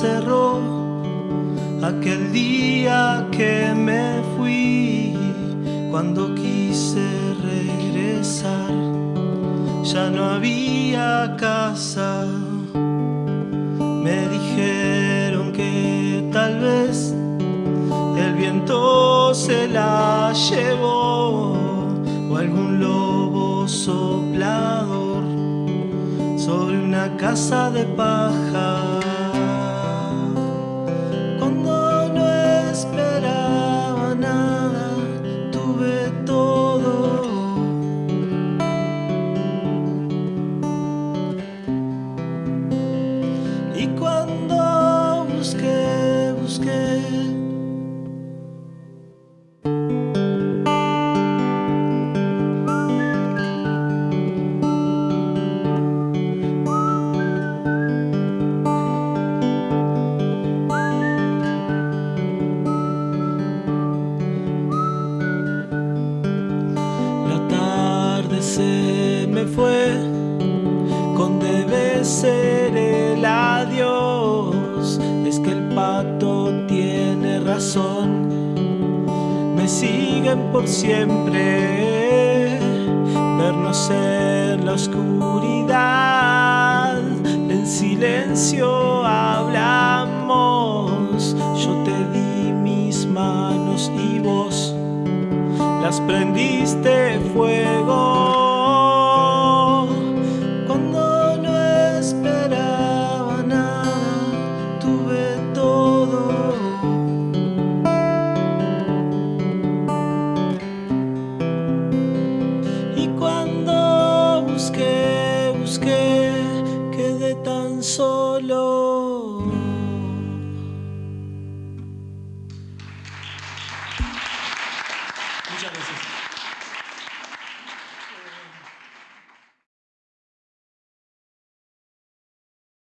cerró aquel día que me fui cuando quise regresar ya no había casa. Me dijeron que tal vez el viento se la llevó o algún lobo soplador. Sobre una casa de paja cuando busqué, busqué. La tarde se me fue con debe tiene razón, me siguen por siempre. Vernos en la oscuridad, en silencio hablamos. Yo te di mis manos y vos las prendiste fuego Muchas gracias.